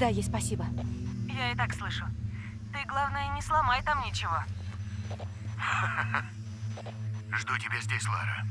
Передай ей спасибо. Я и так слышу. Ты, главное, не сломай там ничего. Жду тебя здесь, Лара.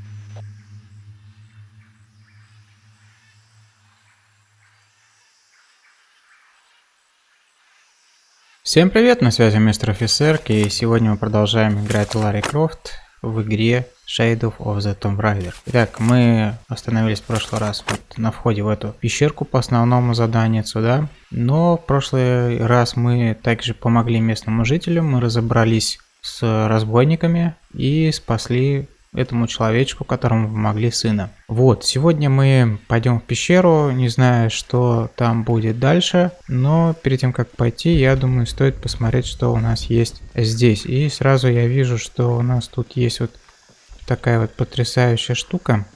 Всем привет, на связи мистер офицер, и сегодня мы продолжаем играть Ларри Крофт в игре Shadow of the Tomb Raider. Итак, мы остановились в прошлый раз вот на входе в эту пещерку по основному заданию сюда. Но в прошлый раз мы также помогли местному жителям, мы разобрались с разбойниками и спасли этому человечку, которому помогли сына. Вот, сегодня мы пойдем в пещеру, не знаю, что там будет дальше, но перед тем, как пойти, я думаю, стоит посмотреть, что у нас есть здесь. И сразу я вижу, что у нас тут есть вот такая вот потрясающая штука.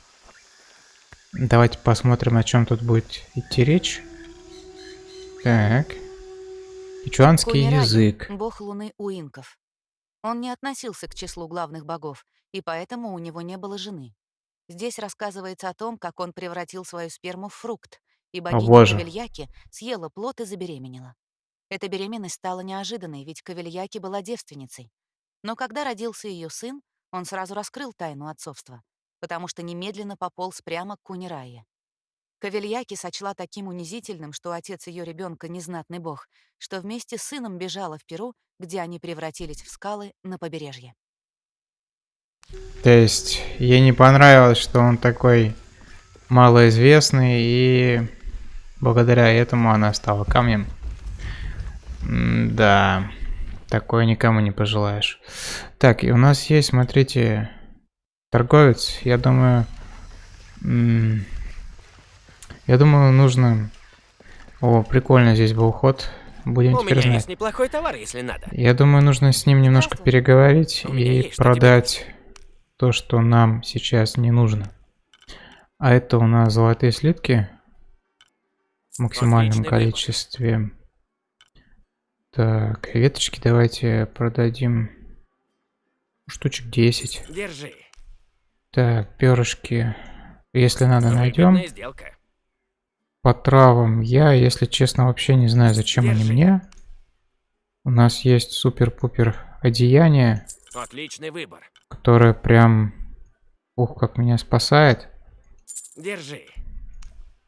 Давайте посмотрим, о чем тут будет идти речь. Так. Ичуанский Кунираги, язык. бог луны у инков. Он не относился к числу главных богов, и поэтому у него не было жены. Здесь рассказывается о том, как он превратил свою сперму в фрукт, и богиня. Кавельяки съела плод и забеременела. Эта беременность стала неожиданной, ведь Кавельяки была девственницей. Но когда родился ее сын, он сразу раскрыл тайну отцовства, потому что немедленно пополз прямо к Кунирае. Кавельяки сочла таким унизительным, что отец ее ребенка незнатный бог, что вместе с сыном бежала в Перу, где они превратились в скалы на побережье. То есть, ей не понравилось, что он такой малоизвестный, и благодаря этому она стала камнем. М, Да, такое никому не пожелаешь. Так, и у нас есть, смотрите, торговец. Я думаю, я думаю, нужно... О, прикольно здесь был уход. Будем У теперь меня знать. есть неплохой товар, если надо. Я думаю, нужно с ним немножко переговорить У и что продать то, что нам сейчас не нужно. А это у нас золотые слитки в максимальном Отличный выбор. Так, веточки давайте продадим штучек 10. Держи. Так, перышки, если надо, найдем. Сделка. По травам я, если честно, вообще не знаю, зачем они Держи. мне. У нас есть супер-пупер одеяние. Отличный выбор. которая прям, ух, как меня спасает. Держи.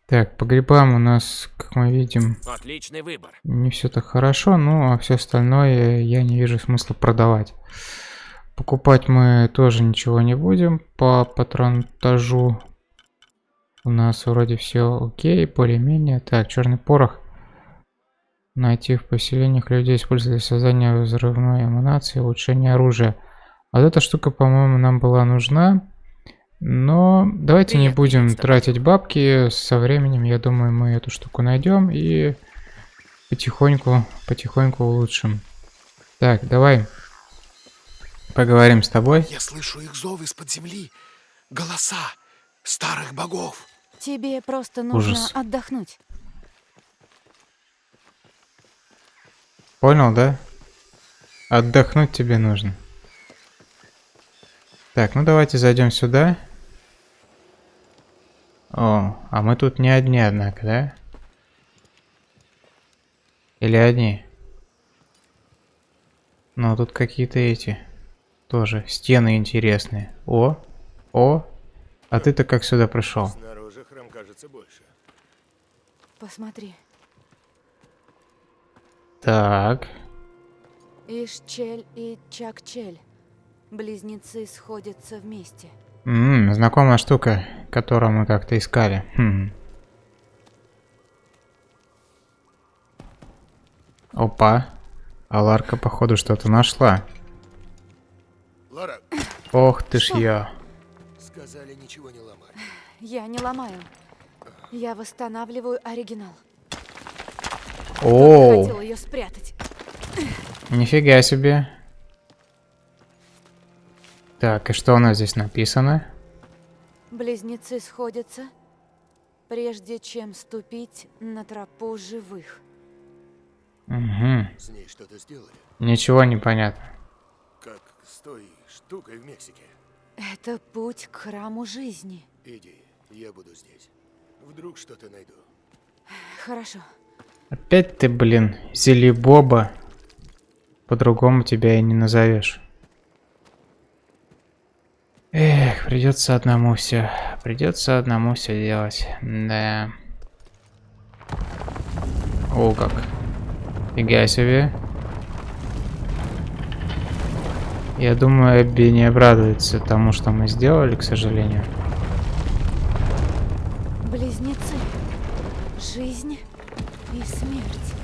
Так, по грибам у нас, как мы видим, Отличный выбор. не все так хорошо, ну а все остальное я не вижу смысла продавать. Покупать мы тоже ничего не будем по патронтажу. У нас вроде все окей, более-менее. Так, черный порох. Найти в поселениях людей использовать для создания взрывной эманации, улучшение оружия. Вот эта штука, по-моему, нам была нужна. Но давайте не будем тратить бабки. Со временем, я думаю, мы эту штуку найдем и потихоньку, потихоньку улучшим. Так, давай поговорим с тобой. Я слышу их зов из-под земли. Голоса старых богов. Тебе просто нужно Ужас. отдохнуть. Понял, да? Отдохнуть тебе нужно. Так, ну давайте зайдем сюда. О, а мы тут не одни, однако, да? Или одни? Ну, тут какие-то эти... Тоже стены интересные. О, о, а ты-то как сюда пришел? Снаружи храм кажется больше. Посмотри. Так, Ишчель и Чакчель. Близнецы сходятся вместе. М, знакомая штука, которую мы как-то искали. Хм. Опа. А Ларка, походу, что-то нашла. Лара, Ох ты ж я. сказали ничего не ломать. Я не ломаю. Я восстанавливаю оригинал. Оу, Хотел ее спрятать. нифига себе. Так, и что у нас здесь написано? Близнецы сходятся, прежде чем ступить на тропу живых. Угу. С ней что-то сделали. Ничего не понятно. Как с той штукой в Мексике. Это путь к храму жизни. Иди, я буду здесь. Вдруг что-то найду. Хорошо. Опять ты, блин, Зелебоба. По-другому тебя и не назовешь. Эх, придется одному все. Придется одному все делать. Да. О, как. Фига себе. Я думаю, Эбби не обрадуется тому, что мы сделали, к сожалению. Близнецы. Жизнь и смерть.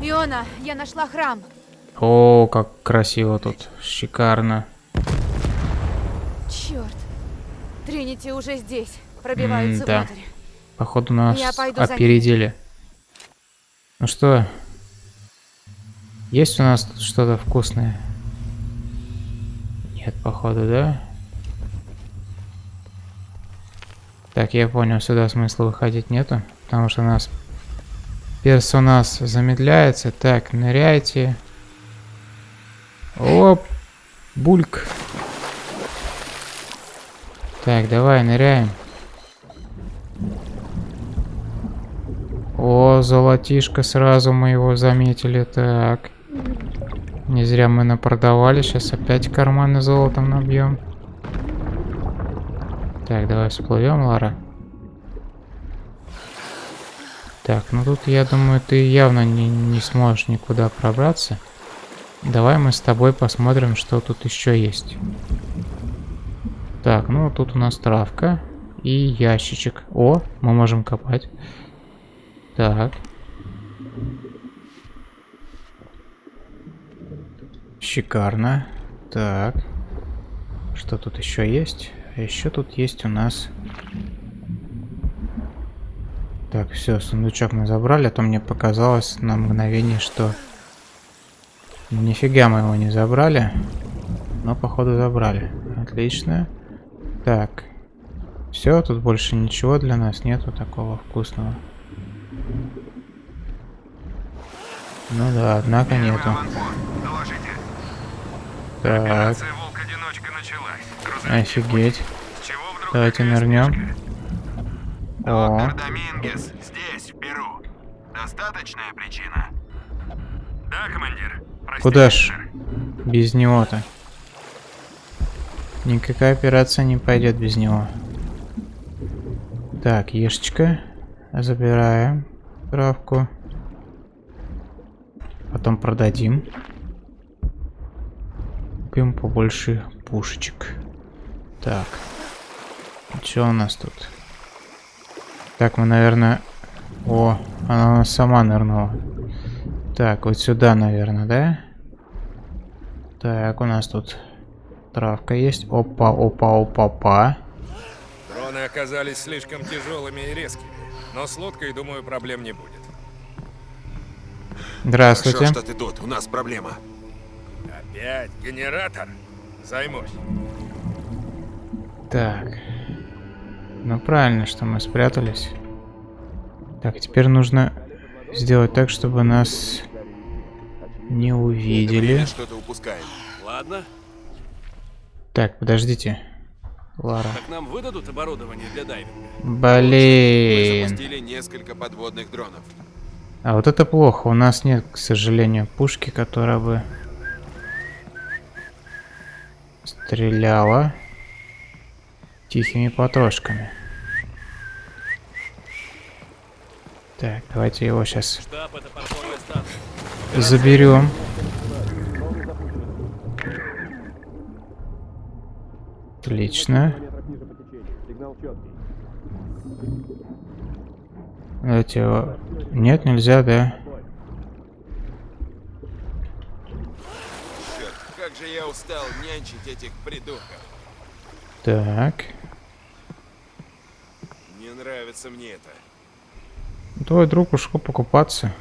Иона, я нашла храм. О, как красиво тут. Шикарно. Черт. Тринити уже здесь. Пробиваются внутрь. Походу нас опередили. Ну что? Есть у нас тут что-то вкусное? Нет, походу, да? Так, я понял, сюда смысла выходить нету, потому что у нас персонаж замедляется. Так, ныряйте. Оп, бульк. Так, давай, ныряем. О, золотишко, сразу мы его заметили. Так. Не зря мы напродавали. Сейчас опять карманы золотом набьем. Так, давай всплывем, Лара. Так, ну тут, я думаю, ты явно не, не сможешь никуда пробраться. Давай мы с тобой посмотрим, что тут еще есть. Так, ну тут у нас травка и ящичек. О, мы можем копать. Так. Шикарно. Так. Что тут еще есть? А еще тут есть у нас... Так, все, сундучок мы забрали, а то мне показалось на мгновение, что... Нифига мы его не забрали. Но, походу, забрали. Отлично. Так. Все, тут больше ничего для нас нету такого вкусного. Ну да, однако нету. Так, офигеть. Давайте нырнем. Доктор Домингес, здесь, в Перу. Достаточная причина? Да, командир. Куда ж? без него-то. Никакая операция не пойдет без него. Так, ешечка. Забираем травку. Потом продадим. Купим побольше пушечек. Так. Что у нас тут? Так, мы, наверное... О, она у нас сама нырнула. Так, вот сюда, наверное, да? Так, у нас тут травка есть. Опа, опа, опа, опа. Дроны оказались слишком тяжелыми и резкими, но с лодкой, думаю, проблем не будет. Здравствуйте. Хорошо, что ты тут. У нас проблема. Опять генератор? Займусь. Так. Ну правильно, что мы спрятались. Так, теперь нужно сделать так, чтобы нас не увидели. Что-то упускаем. Ладно, Так, подождите. Лара. так нам выдадут оборудование для дайвинга. Мы Блин. запустили несколько подводных дронов. А вот это плохо. У нас нет, к сожалению, пушки, которая бы стреляла тихими потрошками. Так, давайте его сейчас Штаб это. Заберем. Отлично. Давайте его... Нет, нельзя, да? Черт, как же я устал нянчить этих придурков. Так. Не нравится мне это. Твой друг ушел покупаться.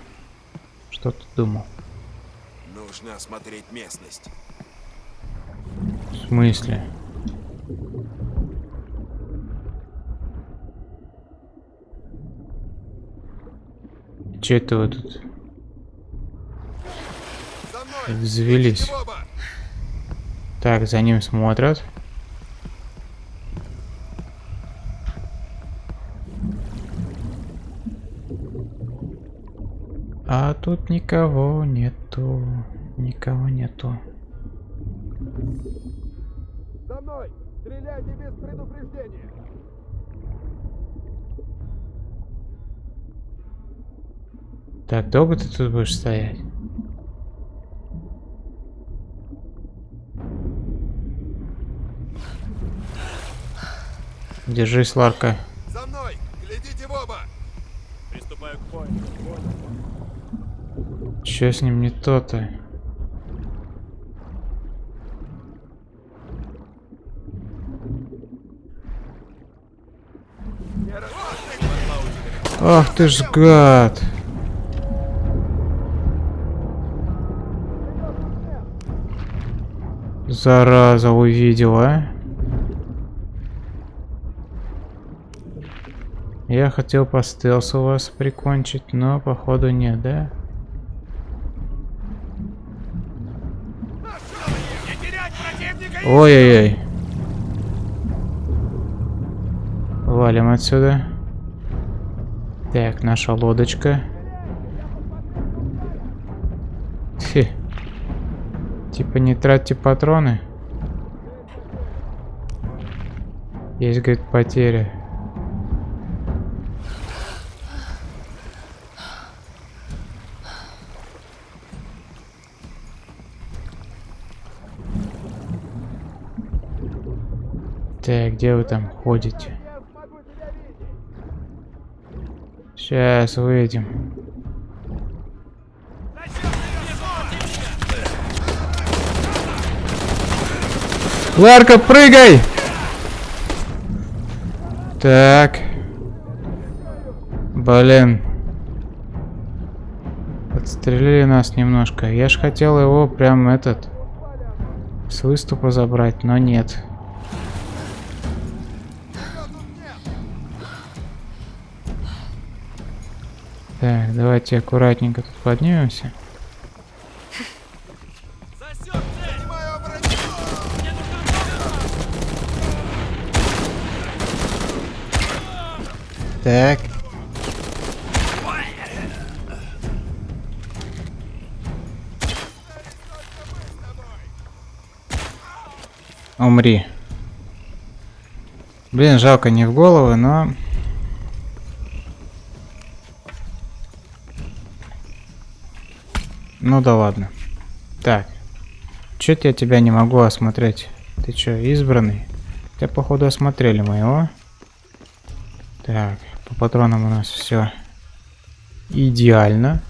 Что ты думал? Нужно осмотреть местность. В смысле? Че это вы тут завелись? Боба! Так, за ним смотрят. Тут никого нету. Никого нету. За мной! Стреляйте без предупреждения! Так, долго ты тут будешь стоять? Держись, Ларка. За мной! Глядите в оба! Приступаю к бою. Чё с ним не то-то? Ах ты ж гад! Зараза увидела. Я хотел по стелсу вас прикончить, но походу нет, да? Ой-ой-ой. Валим отсюда. Так, наша лодочка. Фи. Типа не тратьте патроны. Есть, говорит, потеря. Так, где вы там ходите? Сейчас выйдем. Ларка, прыгай! Так. Блин. Подстрелили нас немножко. Я ж хотел его прям этот с выступа забрать, но нет. Так, давайте аккуратненько тут поднимемся. Так. Умри. Блин, жалко не в голову, но... Ну да ладно. Так. Чё-то я тебя не могу осмотреть. Ты чё, избранный? Тебя, походу, осмотрели моего. Так, по патронам у нас все идеально.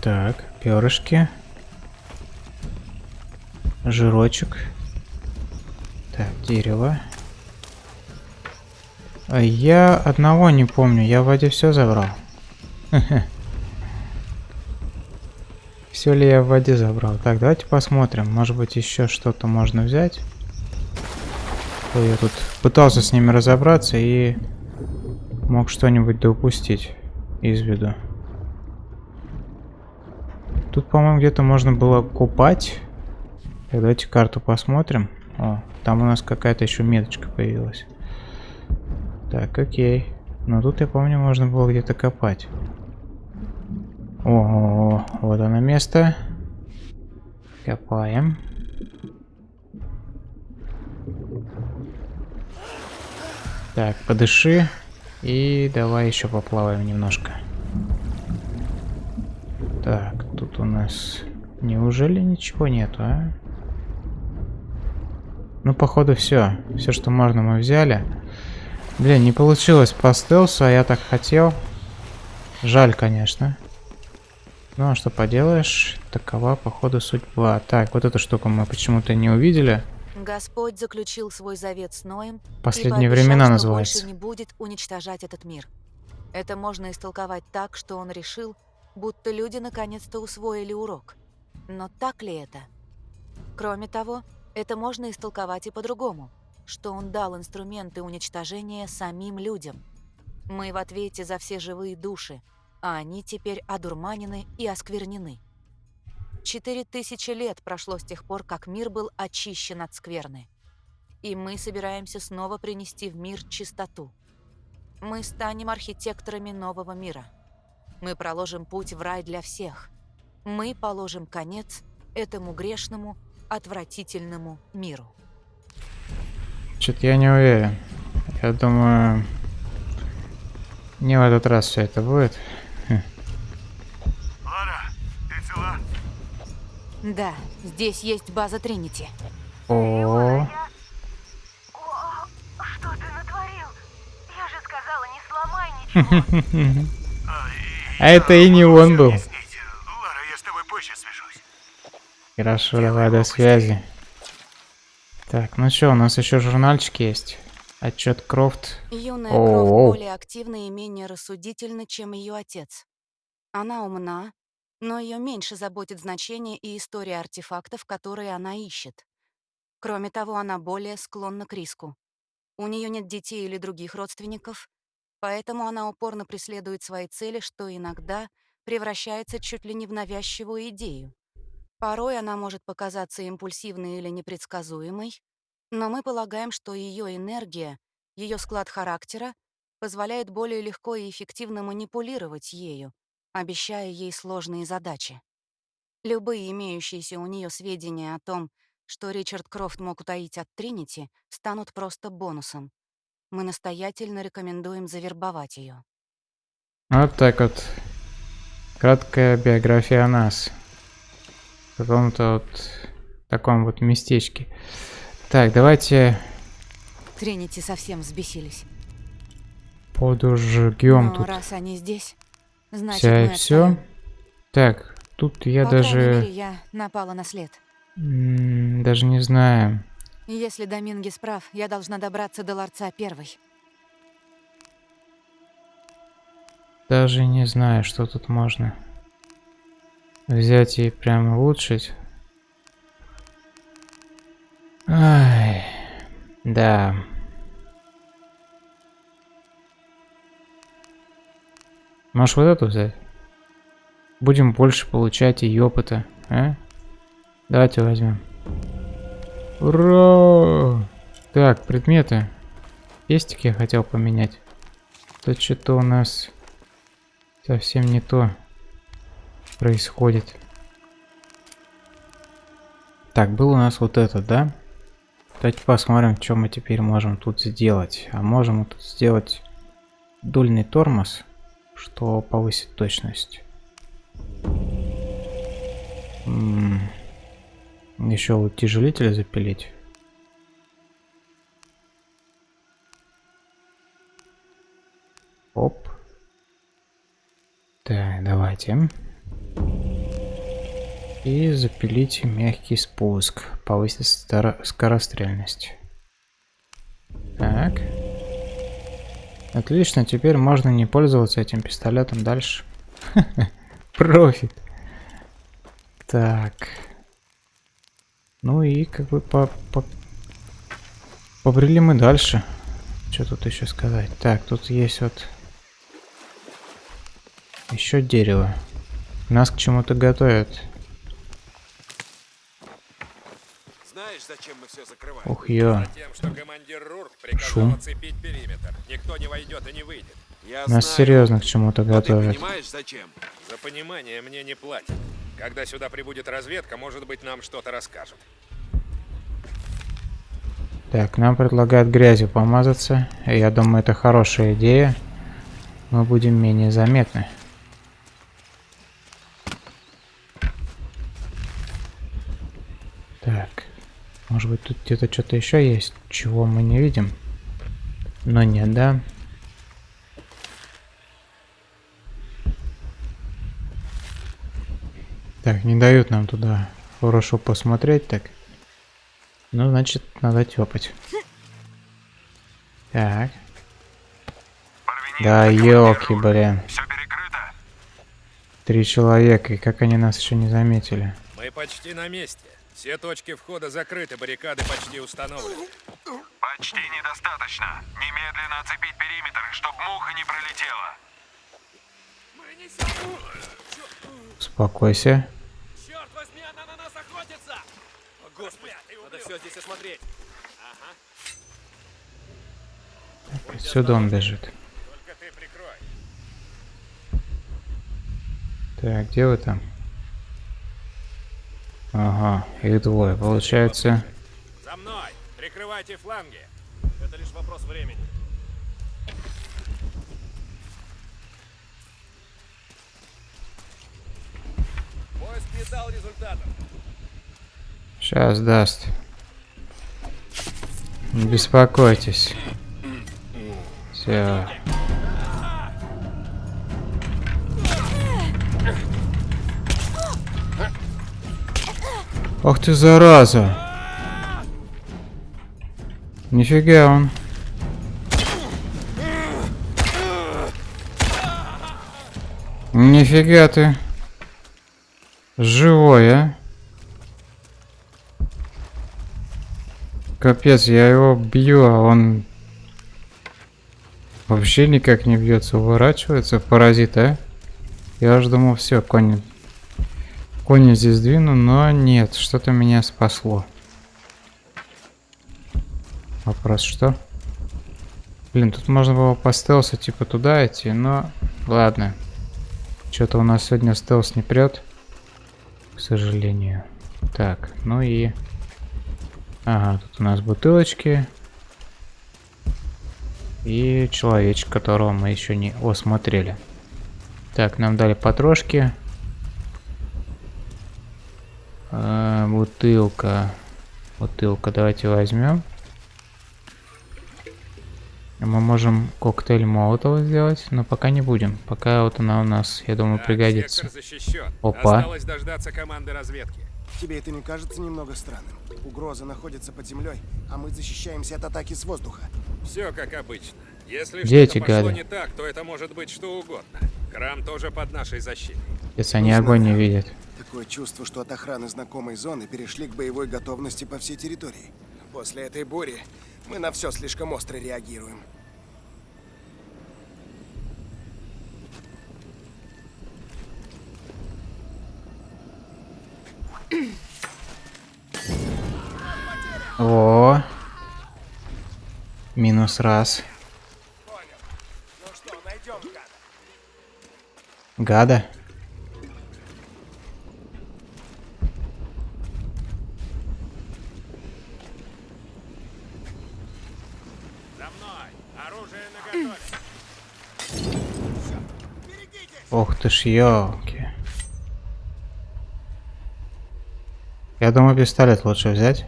Так, перышки. Жирочек. Так, дерево. А я одного не помню, я вроде все забрал. Все ли я в воде забрал? Так, давайте посмотрим. Может быть еще что-то можно взять. Я тут пытался с ними разобраться и мог что-нибудь доупустить из виду. Тут, по-моему, где-то можно было купать. Так, давайте карту посмотрим. О, там у нас какая-то еще меточка появилась. Так, окей. Но тут, я помню, можно было где-то копать. О, вот оно место. Копаем. Так, подыши. И давай еще поплаваем немножко. Так, тут у нас... Неужели ничего нету, а? Ну, походу, все. Все, что можно, мы взяли. Блин, не получилось по стелсу, а я так хотел. Жаль, конечно. Ну, а что поделаешь, такова, походу, судьба. Так, вот эту штуку мы почему-то не увидели. Господь заключил свой завет с Ноем Последние пообещал, времена называется. больше не будет уничтожать этот мир. Это можно истолковать так, что он решил, будто люди наконец-то усвоили урок. Но так ли это? Кроме того, это можно истолковать и по-другому, что он дал инструменты уничтожения самим людям. Мы в ответе за все живые души, а они теперь одурманены и осквернены. Четыре тысячи лет прошло с тех пор, как мир был очищен от скверны. И мы собираемся снова принести в мир чистоту. Мы станем архитекторами нового мира. Мы проложим путь в рай для всех. Мы положим конец этому грешному, отвратительному миру. Что-то я не уверен. Я думаю, не в этот раз все это будет. Лара, ты цела? Да, здесь есть база Тринити. О, О, что ты натворил? Я же сказала, не сломай ничего. а это и не он был. Объяснить. Лара, я с тобой позже свяжусь. Хорошо, давай до связи. Так, ну что, у нас еще журнальчик есть. Отчет Крофт. Юная. Крофт более активна и менее рассудительна, чем ее отец. Она умна, но ее меньше заботит значение и история артефактов, которые она ищет. Кроме того, она более склонна к риску. У нее нет детей или других родственников, поэтому она упорно преследует свои цели, что иногда превращается чуть ли не в навязчивую идею. Порой она может показаться импульсивной или непредсказуемой, но мы полагаем, что ее энергия, ее склад характера позволяет более легко и эффективно манипулировать ею, обещая ей сложные задачи. Любые имеющиеся у нее сведения о том, что Ричард Крофт мог утаить от Тринити, станут просто бонусом. Мы настоятельно рекомендуем завербовать ее. Вот так вот. Краткая биография о нас. В каком-то вот таком вот местечке. Так, давайте Тринити совсем взбесились. подожгем тут раз они здесь, значит, вся и все. Так, тут я По даже мере, я напала на след. даже не знаю. Если Домингес прав, я должна добраться до ларца первой. Даже не знаю, что тут можно взять и прям улучшить. Ай, да. Можешь вот эту взять? Будем больше получать и опыта, а? Давайте возьмем. Ура! Так, предметы. Пестик я хотел поменять. Тут что-то у нас совсем не то происходит. Так, был у нас вот этот, да? Давайте посмотрим, что мы теперь можем тут сделать. А можем мы тут сделать дульный тормоз, что повысит точность. Еще вот утяжелитель запилить. Оп. Так, давайте. И запилить мягкий спуск. Повысить скорострельность. Так. Отлично, теперь можно не пользоваться этим пистолетом дальше. Профит. Так. Ну и как бы по, по... побрели мы дальше. Что тут еще сказать? Так, тут есть вот еще дерево. Нас к чему-то готовят. Знаешь, зачем мы все закрываем? Ух, ё. Затем, что командир Рурк Шум. Никто не войдет и не выйдет. Я Нас знаю. серьезно к чему-то Но ты готовят. понимаешь, зачем? За понимание мне не платят. Когда сюда прибудет разведка, может быть, нам что-то расскажут. Так, нам предлагают грязью помазаться. Я думаю, это хорошая идея. Мы будем менее заметны. Так. Может быть, тут где-то что-то еще есть, чего мы не видим. Но нет, да? Так, не дают нам туда хорошо посмотреть, так. Ну, значит, надо тёпать. Так. Да, елки, блин. Все перекрыто. Три человека, и как они нас еще не заметили. Мы почти на месте. Все точки входа закрыты, баррикады почти установлены. Почти недостаточно. Немедленно оцепить периметр, чтобы муха не пролетела. Успокойся. Черт возьми, она на нас охотится! О, Господи, надо все здесь осмотреть. Отсюда он бежит. ты прикрой. Так, где вы там? Ага, их двое. Получается! Прикрывайте фланги! Это лишь вопрос времени. Поиск не дал результатов. сейчас даст. Не беспокойтесь. Все. Ах ты зараза! Нифига он. Нифига ты. Живой, а? Капец, я его бью, а он вообще никак не бьется, уворачивается, паразит, а? Я уж думал, все, конь, конь здесь двину, но нет, что-то меня спасло. Вопрос, что? Блин, тут можно было по стелсу типа туда идти, но ладно. Что-то у нас сегодня стелс не прет, к сожалению. Так, ну и... Ага, тут у нас бутылочки. И человечек, которого мы еще не осмотрели. Так, нам дали потрошки. А, бутылка. Бутылка, давайте возьмем. Мы можем коктейль Молотова сделать, но пока не будем. Пока вот она у нас, я думаю, Так, пригодится. Опа. Осталось дождаться команды разведки. Тебе это не кажется немного странным? Угроза находится под землей, а мы защищаемся от атаки с воздуха. Все как обычно. Если Где что-то эти пошло гады? не так, то это может быть что угодно. Храм тоже под нашей защитой. Если они огонь не видят. Такое чувство, что от охраны знакомой зоны перешли к боевой готовности по всей территории. После этой бури мы на все слишком остро реагируем. О, минус раз. Ну что, найдем гада? Гада. За мной! Оружие наготове! Ох ты ж ёлки. Я думаю, пистолет лучше взять.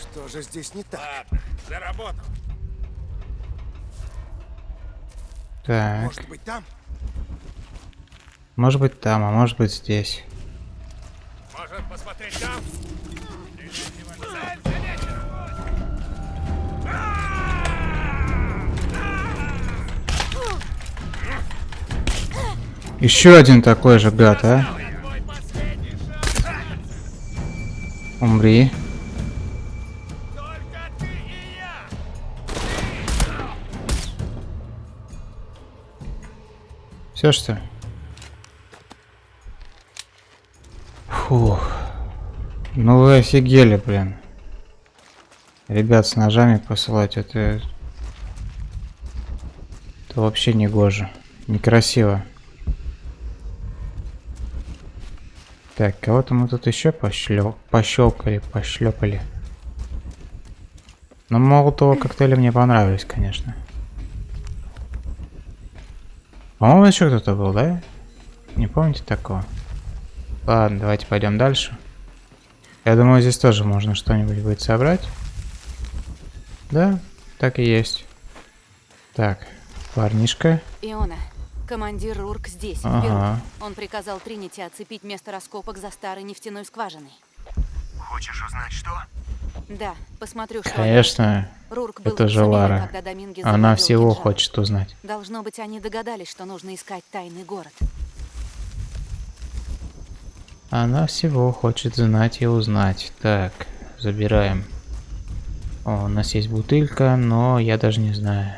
Что же здесь не так? Ладно, за работу! Так, Может быть там? может быть там, а может быть здесь. Может посмотреть там? Еще один такой же гад, а? Умри. Все что? ли? Фух. Ну вы офигели, блин. Ребят с ножами посылать, это... Это вообще не гоже. Некрасиво. Так, кого-то мы тут еще пошлё... пощелкали, пошлепали. Но молотого коктейля мне понравились, конечно. По-моему, еще кто-то был, да? Не помните такого? Ладно, давайте пойдем дальше. Я думаю, здесь тоже можно что-нибудь будет собрать. Да, так и есть. Так, парнишка. Иона, командир Рурк здесь, в Ага. Перу. Он приказал Тринити оцепить место раскопок за старой нефтяной скважиной. Хочешь узнать что? Да, посмотрю, что... Конечно, Рурк был это в же Лара. она всего кинжалом. хочет узнать. Должно быть, они догадались, что нужно искать тайный город. Она всего хочет знать и узнать. Так, забираем. О, у нас есть бутылька, но я даже не знаю.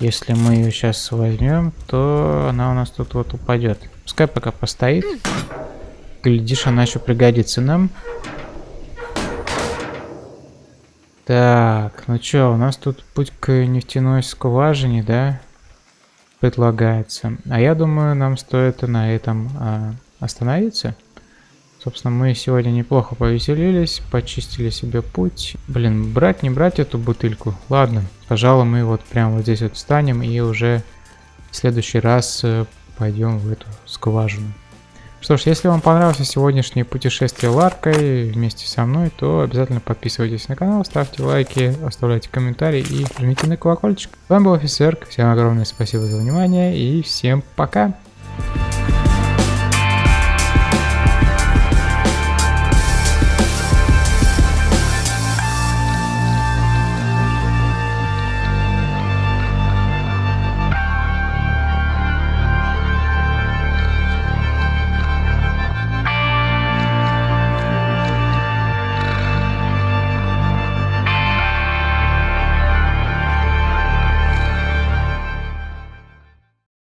Если мы ее сейчас возьмем, то она у нас тут вот упадет. Пускай пока постоит. Глядишь, она еще пригодится нам. Так, ну чё, у нас тут путь к нефтяной скважине, да, предлагается. А я думаю, нам стоит на этом а, остановиться. Собственно, мы сегодня неплохо повеселились, почистили себе путь. Блин, брать, не брать эту бутыльку? Ладно, пожалуй, мы вот прямо вот здесь вот встанем и уже в следующий раз э, пойдем в эту скважину. Что ж, если вам понравилось сегодняшнее путешествие Ларкой вместе со мной, то обязательно подписывайтесь на канал, ставьте лайки, оставляйте комментарии и жмите на колокольчик. С вами был Офисерк, всем огромное спасибо за внимание и всем пока!